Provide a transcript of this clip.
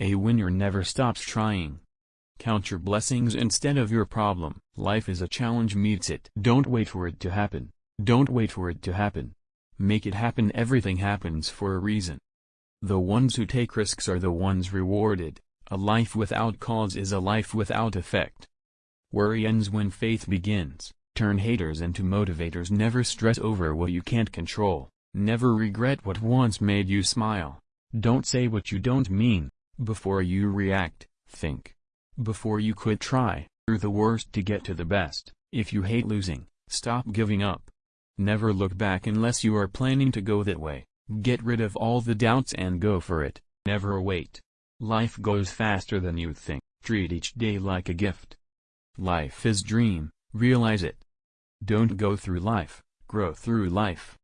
A winner never stops trying. Count your blessings instead of your problem. Life is a challenge meets it. Don't wait for it to happen. Don't wait for it to happen. Make it happen everything happens for a reason. The ones who take risks are the ones rewarded. A life without cause is a life without effect. Worry ends when faith begins. Turn haters into motivators Never stress over what you can't control. Never regret what once made you smile. Don't say what you don't mean. Before you react, think. Before you quit try, through the worst to get to the best. If you hate losing, stop giving up. Never look back unless you are planning to go that way. Get rid of all the doubts and go for it. Never wait. Life goes faster than you think. Treat each day like a gift. Life is dream, realize it. Don't go through life, grow through life.